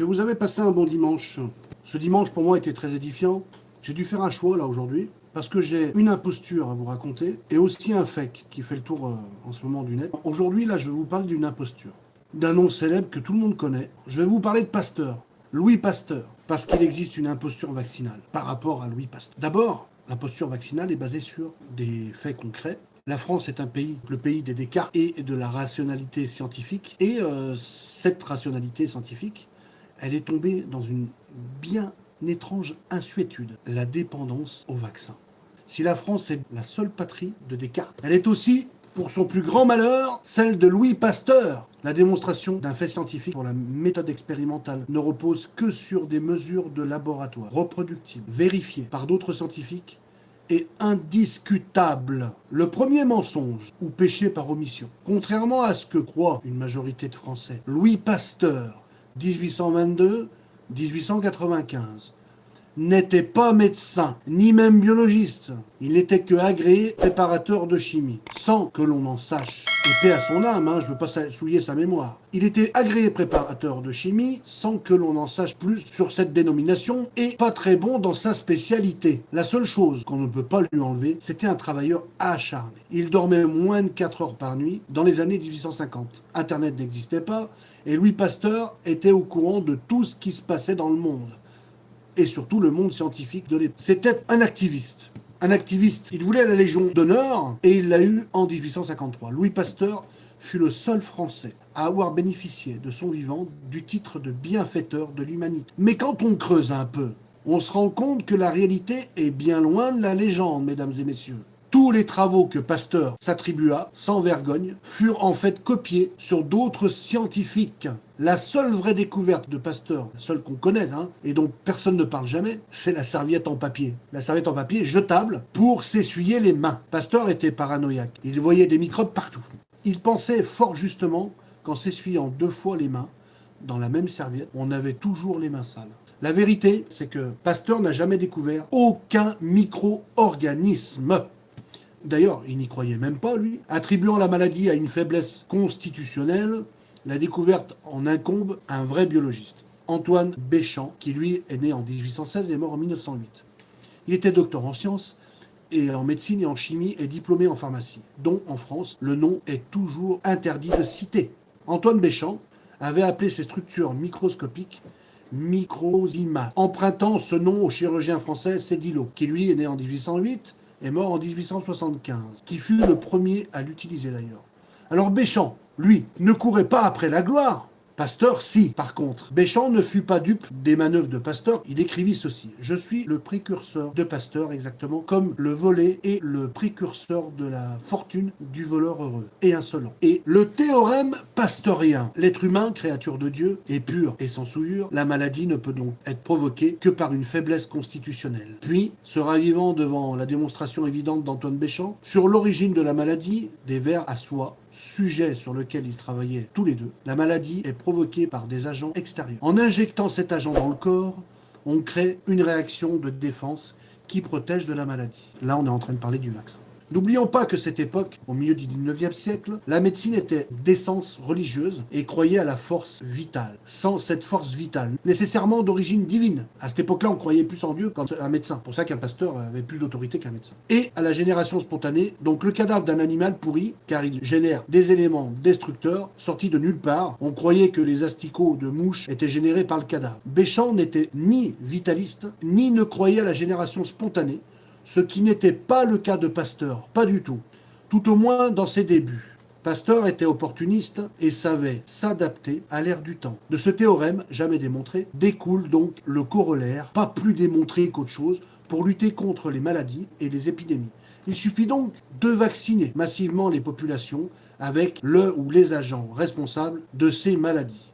Que vous avez passé un bon dimanche. Ce dimanche pour moi était très édifiant. J'ai dû faire un choix là aujourd'hui parce que j'ai une imposture à vous raconter et aussi un fake qui fait le tour euh, en ce moment du net. Aujourd'hui là je vais vous parler d'une imposture, d'un nom célèbre que tout le monde connaît. Je vais vous parler de Pasteur, Louis Pasteur, parce qu'il existe une imposture vaccinale par rapport à Louis Pasteur. D'abord, l'imposture vaccinale est basée sur des faits concrets la France est un pays, le pays des Descartes et de la rationalité scientifique. Et euh, cette rationalité scientifique, elle est tombée dans une bien étrange insuétude, la dépendance au vaccin. Si la France est la seule patrie de Descartes, elle est aussi, pour son plus grand malheur, celle de Louis Pasteur. La démonstration d'un fait scientifique pour la méthode expérimentale ne repose que sur des mesures de laboratoire reproductibles, vérifiées par d'autres scientifiques est indiscutable. Le premier mensonge, ou péché par omission, contrairement à ce que croit une majorité de Français, Louis Pasteur, 1822-1895, n'était pas médecin, ni même biologiste. Il n'était que agréé préparateur de chimie, sans que l'on en sache. Et paix à son âme, hein, je ne veux pas souiller sa mémoire. Il était agréé préparateur de chimie, sans que l'on en sache plus sur cette dénomination, et pas très bon dans sa spécialité. La seule chose qu'on ne peut pas lui enlever, c'était un travailleur acharné. Il dormait moins de 4 heures par nuit dans les années 1850. Internet n'existait pas, et Louis Pasteur était au courant de tout ce qui se passait dans le monde et surtout le monde scientifique de l'époque. C'était un activiste. Un activiste, il voulait la Légion d'honneur et il l'a eu en 1853. Louis Pasteur fut le seul Français à avoir bénéficié de son vivant du titre de bienfaiteur de l'humanité. Mais quand on creuse un peu, on se rend compte que la réalité est bien loin de la légende, mesdames et messieurs. Tous les travaux que Pasteur s'attribua, sans vergogne, furent en fait copiés sur d'autres scientifiques. La seule vraie découverte de Pasteur, la seule qu'on connaisse, hein, et dont personne ne parle jamais, c'est la serviette en papier. La serviette en papier jetable pour s'essuyer les mains. Pasteur était paranoïaque. Il voyait des microbes partout. Il pensait fort justement qu'en s'essuyant deux fois les mains, dans la même serviette, on avait toujours les mains sales. La vérité, c'est que Pasteur n'a jamais découvert aucun micro-organisme. D'ailleurs, il n'y croyait même pas, lui. Attribuant la maladie à une faiblesse constitutionnelle, la découverte en incombe à un vrai biologiste, Antoine Béchamp, qui lui est né en 1816 et est mort en 1908. Il était docteur en sciences et en médecine et en chimie et diplômé en pharmacie, dont en France le nom est toujours interdit de citer. Antoine Béchamp avait appelé ces structures microscopiques microsimas, empruntant ce nom au chirurgien français Cédillo, qui lui est né en 1808 est mort en 1875, qui fut le premier à l'utiliser d'ailleurs. Alors Béchamp, lui, ne courait pas après la gloire, Pasteur, si. Par contre, Béchamp ne fut pas dupe des manœuvres de Pasteur. Il écrivit ceci. Je suis le précurseur de Pasteur, exactement comme le volet est le précurseur de la fortune du voleur heureux et insolent. Et le théorème pasteurien. L'être humain, créature de Dieu, est pur et sans souillure. La maladie ne peut donc être provoquée que par une faiblesse constitutionnelle. Puis, se ravivant devant la démonstration évidente d'Antoine Béchamp, sur l'origine de la maladie, des vers à soie sujet sur lequel ils travaillaient tous les deux, la maladie est provoquée par des agents extérieurs. En injectant cet agent dans le corps, on crée une réaction de défense qui protège de la maladie. Là, on est en train de parler du vaccin. N'oublions pas que cette époque, au milieu du 19e siècle, la médecine était d'essence religieuse et croyait à la force vitale. Sans cette force vitale, nécessairement d'origine divine. À cette époque-là, on croyait plus en Dieu qu'un médecin. pour ça qu'un pasteur avait plus d'autorité qu'un médecin. Et à la génération spontanée, donc le cadavre d'un animal pourri, car il génère des éléments destructeurs sortis de nulle part. On croyait que les asticots de mouches étaient générés par le cadavre. Béchamp n'était ni vitaliste, ni ne croyait à la génération spontanée, ce qui n'était pas le cas de Pasteur, pas du tout, tout au moins dans ses débuts. Pasteur était opportuniste et savait s'adapter à l'ère du temps. De ce théorème, jamais démontré, découle donc le corollaire, pas plus démontré qu'autre chose, pour lutter contre les maladies et les épidémies. Il suffit donc de vacciner massivement les populations avec le ou les agents responsables de ces maladies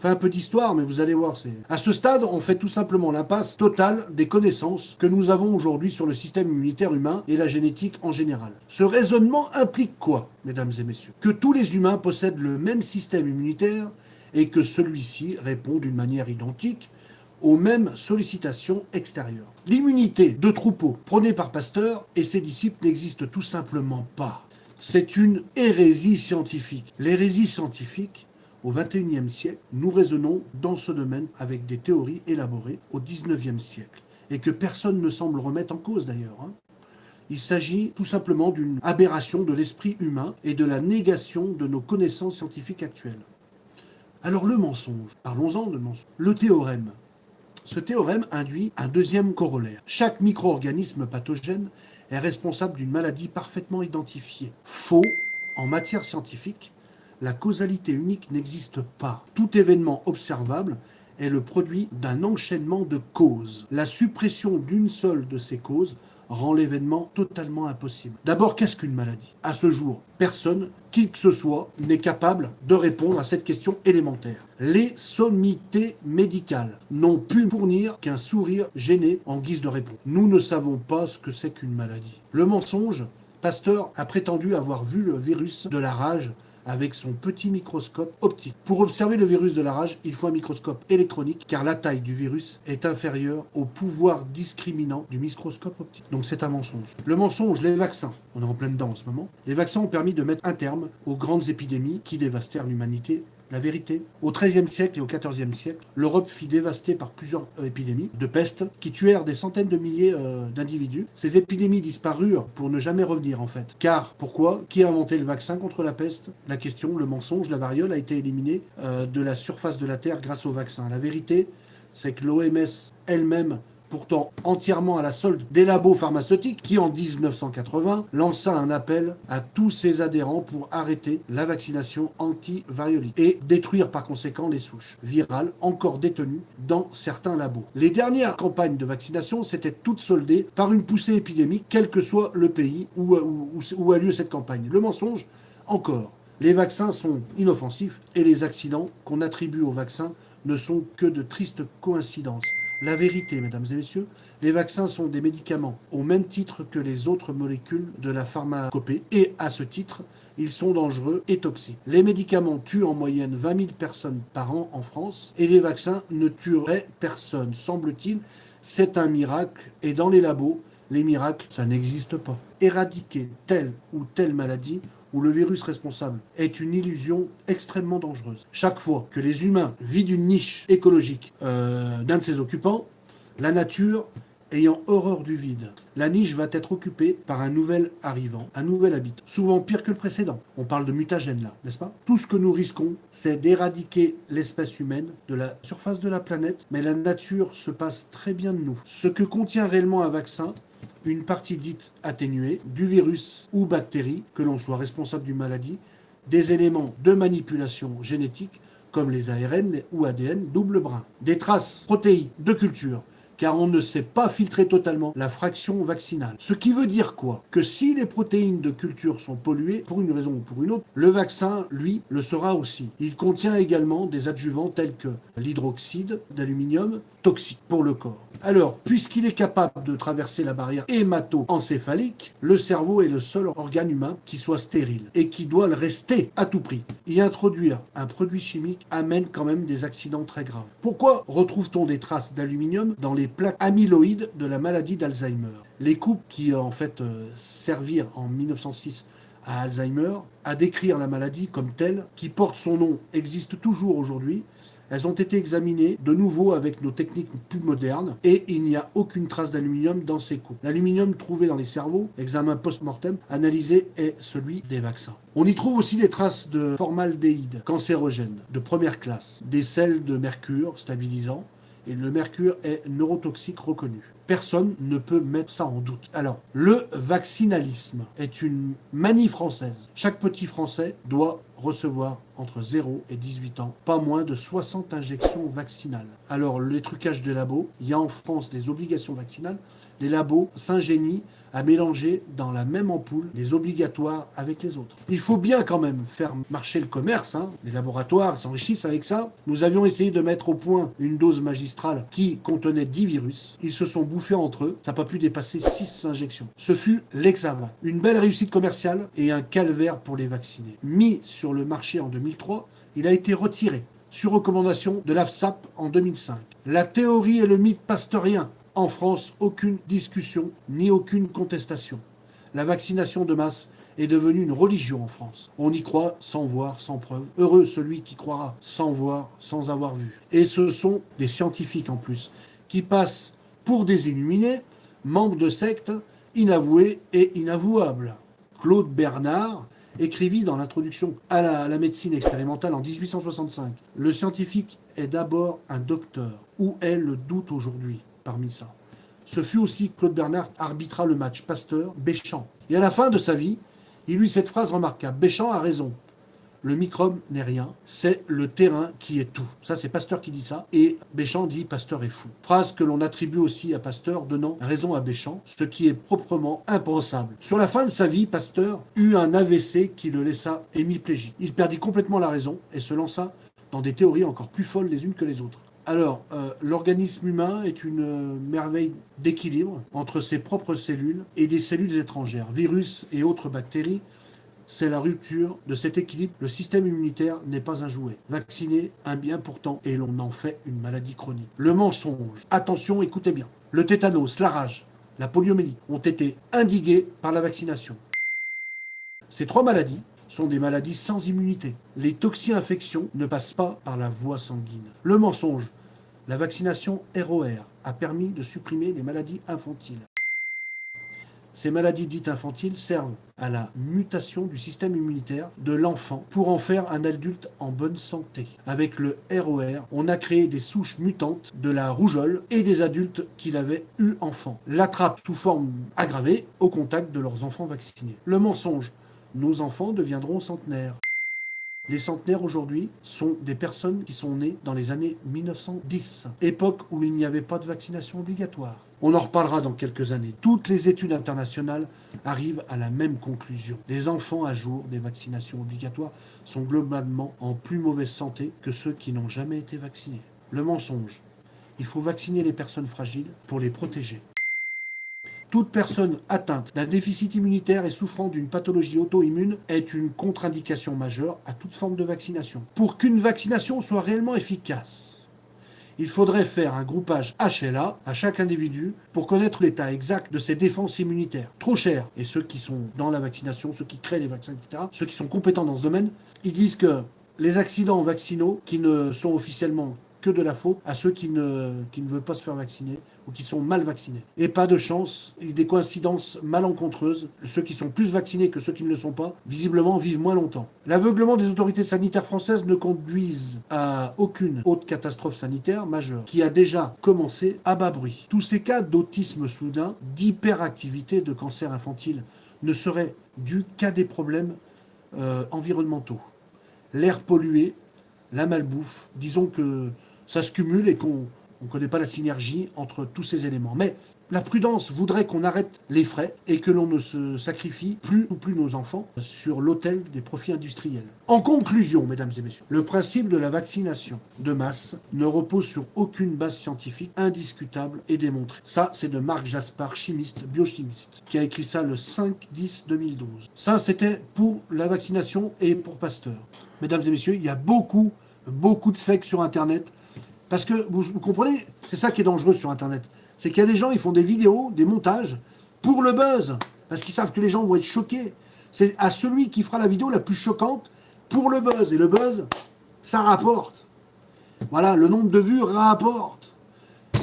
fait un peu d'histoire, mais vous allez voir, c'est... À ce stade, on fait tout simplement l'impasse totale des connaissances que nous avons aujourd'hui sur le système immunitaire humain et la génétique en général. Ce raisonnement implique quoi, mesdames et messieurs? Que tous les humains possèdent le même système immunitaire et que celui-ci répond d'une manière identique aux mêmes sollicitations extérieures. L'immunité de troupeau prônée par Pasteur et ses disciples n'existe tout simplement pas. C'est une hérésie scientifique. L'hérésie scientifique au XXIe siècle, nous raisonnons dans ce domaine avec des théories élaborées au XIXe siècle, et que personne ne semble remettre en cause d'ailleurs. Hein. Il s'agit tout simplement d'une aberration de l'esprit humain et de la négation de nos connaissances scientifiques actuelles. Alors le mensonge, parlons-en de mensonge. Le théorème. Ce théorème induit un deuxième corollaire. Chaque micro-organisme pathogène est responsable d'une maladie parfaitement identifiée. Faux, en matière scientifique, la causalité unique n'existe pas. Tout événement observable est le produit d'un enchaînement de causes. La suppression d'une seule de ces causes rend l'événement totalement impossible. D'abord, qu'est-ce qu'une maladie? À ce jour, personne, qui que ce soit, n'est capable de répondre à cette question élémentaire. Les sommités médicales n'ont pu fournir qu'un sourire gêné en guise de réponse. Nous ne savons pas ce que c'est qu'une maladie. Le mensonge, Pasteur a prétendu avoir vu le virus de la rage avec son petit microscope optique. Pour observer le virus de la rage, il faut un microscope électronique car la taille du virus est inférieure au pouvoir discriminant du microscope optique. Donc c'est un mensonge. Le mensonge, les vaccins, on est en plein dedans en ce moment, les vaccins ont permis de mettre un terme aux grandes épidémies qui dévastèrent l'humanité la vérité. Au XIIIe siècle et au XIVe siècle, l'Europe fut dévastée par plusieurs euh, épidémies de peste qui tuèrent des centaines de milliers euh, d'individus. Ces épidémies disparurent pour ne jamais revenir en fait. Car, pourquoi? Qui a inventé le vaccin contre la peste? La question, le mensonge, la variole a été éliminée euh, de la surface de la Terre grâce au vaccin. La vérité, c'est que l'OMS elle-même pourtant entièrement à la solde des labos pharmaceutiques, qui en 1980 lança un appel à tous ses adhérents pour arrêter la vaccination anti-variolique et détruire par conséquent les souches virales encore détenues dans certains labos. Les dernières campagnes de vaccination s'étaient toutes soldées par une poussée épidémique, quel que soit le pays où, où a lieu cette campagne. Le mensonge, encore. Les vaccins sont inoffensifs et les accidents qu'on attribue aux vaccins ne sont que de tristes coïncidences. La vérité, mesdames et messieurs, les vaccins sont des médicaments au même titre que les autres molécules de la pharmacopée et à ce titre, ils sont dangereux et toxiques. Les médicaments tuent en moyenne 20 000 personnes par an en France et les vaccins ne tueraient personne, semble-t-il. C'est un miracle et dans les labos, les miracles, ça n'existe pas. Éradiquer telle ou telle maladie où le virus responsable est une illusion extrêmement dangereuse. Chaque fois que les humains vident une niche écologique euh, d'un de ses occupants, la nature ayant horreur du vide. La niche va être occupée par un nouvel arrivant, un nouvel habitant, souvent pire que le précédent. On parle de mutagène là, n'est-ce pas? Tout ce que nous risquons, c'est d'éradiquer l'espèce humaine de la surface de la planète, mais la nature se passe très bien de nous. Ce que contient réellement un vaccin, une partie dite atténuée du virus ou bactérie, que l'on soit responsable d'une maladie, des éléments de manipulation génétique comme les ARN ou ADN double brin, des traces protéiques de culture, car on ne sait pas filtrer totalement la fraction vaccinale. Ce qui veut dire quoi? Que si les protéines de culture sont polluées, pour une raison ou pour une autre, le vaccin, lui, le sera aussi. Il contient également des adjuvants tels que l'hydroxyde d'aluminium, toxique pour le corps. Alors, puisqu'il est capable de traverser la barrière hémato-encéphalique, le cerveau est le seul organe humain qui soit stérile et qui doit le rester à tout prix. Y introduire un produit chimique amène quand même des accidents très graves. Pourquoi retrouve-t-on des traces d'aluminium dans les plaques amyloïdes de la maladie d'Alzheimer? Les coupes qui en fait euh, servirent en 1906 à Alzheimer à décrire la maladie comme telle, qui porte son nom, existe toujours aujourd'hui, elles ont été examinées de nouveau avec nos techniques plus modernes et il n'y a aucune trace d'aluminium dans ces coupes. L'aluminium trouvé dans les cerveaux, examen post-mortem, analysé, est celui des vaccins. On y trouve aussi des traces de formaldéhyde cancérogène de première classe, des sels de mercure stabilisant, et le mercure est neurotoxique reconnu. Personne ne peut mettre ça en doute. Alors, le vaccinalisme est une manie française. Chaque petit Français doit recevoir entre 0 et 18 ans pas moins de 60 injections vaccinales. Alors, les trucages des labos, il y a en France des obligations vaccinales. Les labos s'ingénient à mélanger dans la même ampoule les obligatoires avec les autres. Il faut bien quand même faire marcher le commerce. Hein. Les laboratoires s'enrichissent avec ça. Nous avions essayé de mettre au point une dose magistrale qui contenait 10 virus. Ils se sont bouffés entre eux. Ça n'a pas pu dépasser 6 injections. Ce fut l'examen. Une belle réussite commerciale et un calvaire pour les vaccinés. Mis sur le marché en 2003, il a été retiré sur recommandation de l'AFSAP en 2005. La théorie et le mythe pasteurien en France, aucune discussion ni aucune contestation. La vaccination de masse est devenue une religion en France. On y croit sans voir, sans preuve. Heureux celui qui croira sans voir, sans avoir vu. Et ce sont des scientifiques en plus, qui passent pour des illuminés, membres de sectes inavoués et inavouables. Claude Bernard écrivit dans l'introduction à la, médecine expérimentale en 1865. Le scientifique est d'abord un docteur. Où est le doute aujourd'hui? Parmi ça Ce fut aussi Claude Bernard arbitra le match Pasteur-Béchamp. Et à la fin de sa vie, il eut cette phrase remarquable. Béchamp a raison le microbe n'est rien, c'est le terrain qui est tout. Ça, c'est Pasteur qui dit ça, et Béchamp dit Pasteur est fou. Phrase que l'on attribue aussi à Pasteur, donnant raison à Béchamp, ce qui est proprement impensable. Sur la fin de sa vie, Pasteur eut un AVC qui le laissa hémiplégique. Il perdit complètement la raison et se lança dans des théories encore plus folles les unes que les autres. Alors, euh, l'organisme humain est une merveille d'équilibre entre ses propres cellules et des cellules étrangères, virus et autres bactéries c'est la rupture de cet équilibre. Le système immunitaire n'est pas un jouet. Vacciner, un bien pourtant, et l'on en fait une maladie chronique. Le mensonge, attention, écoutez bien. Le tétanos, la rage, la poliomyélite ont été indigués par la vaccination. Ces trois maladies sont des maladies sans immunité. Les toxi-infections ne passent pas par la voie sanguine. Le mensonge, la vaccination ROR a permis de supprimer les maladies infantiles. Ces maladies dites infantiles servent à la mutation du système immunitaire de l'enfant pour en faire un adulte en bonne santé. Avec le ROR, on a créé des souches mutantes de la rougeole et des adultes qui l'avaient eu enfant. L'attrape sous forme aggravée au contact de leurs enfants vaccinés. Le mensonge, nos enfants deviendront centenaires. Les centenaires aujourd'hui sont des personnes qui sont nées dans les années 1910, époque où il n'y avait pas de vaccination obligatoire. On en reparlera dans quelques années. Toutes les études internationales arrivent à la même conclusion. Les enfants à jour des vaccinations obligatoires sont globalement en plus mauvaise santé que ceux qui n'ont jamais été vaccinés. Le mensonge. Il faut vacciner les personnes fragiles pour les protéger. Toute personne atteinte d'un déficit immunitaire et souffrant d'une pathologie auto-immune est une contre-indication majeure à toute forme de vaccination. Pour qu'une vaccination soit réellement efficace, il faudrait faire un groupage HLA à chaque individu pour connaître l'état exact de ses défenses immunitaires. Trop cher. Et ceux qui sont dans la vaccination, ceux qui créent les vaccins, etc., ceux qui sont compétents dans ce domaine, ils disent que les accidents vaccinaux qui ne sont officiellement que de la faute à ceux qui ne, veulent pas se faire vacciner ou qui sont mal vaccinés. Et pas de chance, des coïncidences malencontreuses. Ceux qui sont plus vaccinés que ceux qui ne le sont pas, visiblement, vivent moins longtemps. L'aveuglement des autorités sanitaires françaises ne conduise à aucune autre catastrophe sanitaire majeure, qui a déjà commencé à bas bruit. Tous ces cas d'autisme soudain, d'hyperactivité de cancer infantile, ne seraient dus qu'à des problèmes euh, environnementaux. L'air pollué, la malbouffe, disons que ça se cumule et qu'on ne connaît pas la synergie entre tous ces éléments. Mais la prudence voudrait qu'on arrête les frais et que l'on ne se sacrifie plus ou plus nos enfants sur l'autel des profits industriels. En conclusion, mesdames et messieurs, le principe de la vaccination de masse ne repose sur aucune base scientifique indiscutable et démontrée. Ça, c'est de Marc Jaspar, chimiste, biochimiste, qui a écrit ça le 5-10-2012. Ça, c'était pour la vaccination et pour Pasteur. Mesdames et messieurs, il y a beaucoup, beaucoup de fakes sur Internet parce que, vous, comprenez, c'est ça qui est dangereux sur Internet. C'est qu'il y a des gens, ils font des vidéos, des montages, pour le buzz. Parce qu'ils savent que les gens vont être choqués. C'est à celui qui fera la vidéo la plus choquante pour le buzz. Et le buzz, ça rapporte. Voilà, le nombre de vues rapporte.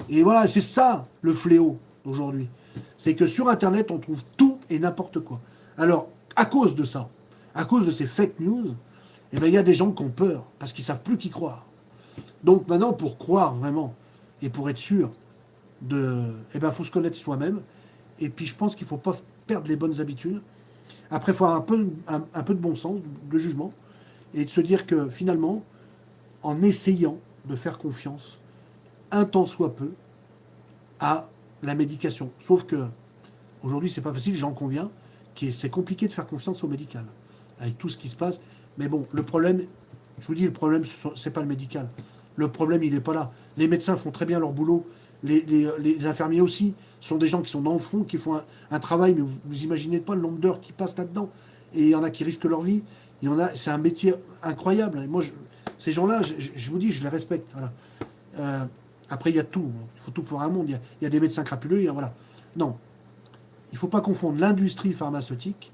Et voilà, c'est ça le fléau d'aujourd'hui. C'est que sur Internet, on trouve tout et n'importe quoi. Alors, à cause de ça, à cause de ces fake news, eh bien, il y a des gens qui ont peur, parce qu'ils ne savent plus qui croire. Donc maintenant, pour croire vraiment, et pour être sûr, de, eh ben, faut se connaître soi-même. Et puis je pense qu'il ne faut pas perdre les bonnes habitudes. Après, il faut avoir un peu, de bon sens, de jugement, et de se dire que finalement, en essayant de faire confiance, un temps soit peu, à la médication. Sauf que aujourd'hui, c'est pas facile, j'en conviens, c'est compliqué de faire confiance au médical, avec tout ce qui se passe. Mais bon, le problème, je vous dis, le problème, c'est pas le médical. Le problème, il n'est pas là. Les médecins font très bien leur boulot. Les, infirmiers aussi sont des gens qui sont dans le fond, qui font un, travail, mais vous, imaginez pas le nombre d'heures qui passent là-dedans. Et il y en a qui risquent leur vie. Il y en a, c'est un métier incroyable. Ces gens-là, je, vous dis, je les respecte. Euh, après, il y a tout. Il faut tout pour un monde. Il y a, des médecins crapuleux. voilà. Non. Il ne faut pas confondre l'industrie pharmaceutique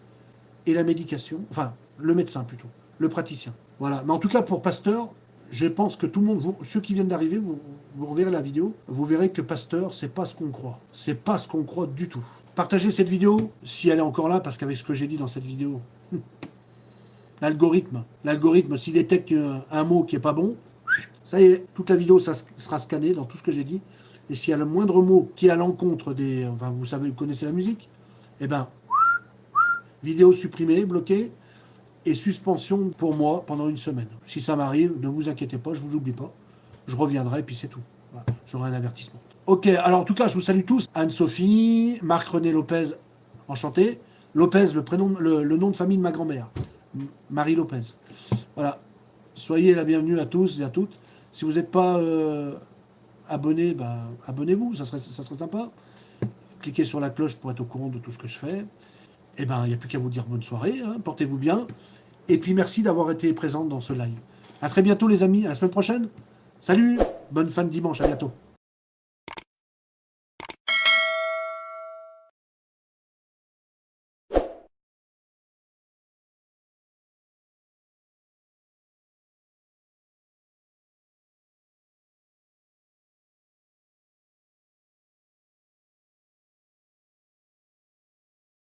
et la médication, enfin, le médecin plutôt, le praticien. Voilà, mais en tout cas, pour Pasteur, je pense que tout le monde, ceux qui viennent d'arriver, vous, vous reverrez la vidéo, vous verrez que Pasteur, c'est pas ce qu'on croit. C'est pas ce qu'on croit du tout. Partagez cette vidéo, si elle est encore là, parce qu'avec ce que j'ai dit dans cette vidéo, l'algorithme, l'algorithme, s'il détecte un mot qui est pas bon, ça y est, toute la vidéo ça sera scannée dans tout ce que j'ai dit. Et s'il y a le moindre mot qui est à l'encontre des... Enfin, vous savez, vous connaissez la musique Eh ben, vidéo supprimée, bloquée, et suspension pour moi pendant une semaine. Si ça m'arrive, ne vous inquiétez pas, je vous oublie pas. Je reviendrai, et puis c'est tout. J'aurai un avertissement. Ok, alors en tout cas, je vous salue tous. Anne-Sophie, Marc-René Lopez, enchanté. Lopez, le, prénom, le, nom de famille de ma grand-mère. Marie Lopez. Voilà. Soyez la bienvenue à tous et à toutes. Si vous n'êtes pas euh, abonné, ben, abonnez-vous, ça serait, ça serait sympa. Cliquez sur la cloche pour être au courant de tout ce que je fais. Eh ben, il n'y a plus qu'à vous dire bonne soirée, hein. portez-vous bien. Et puis merci d'avoir été présente dans ce live. A très bientôt les amis, à la semaine prochaine. Salut, bonne fin de dimanche, à bientôt.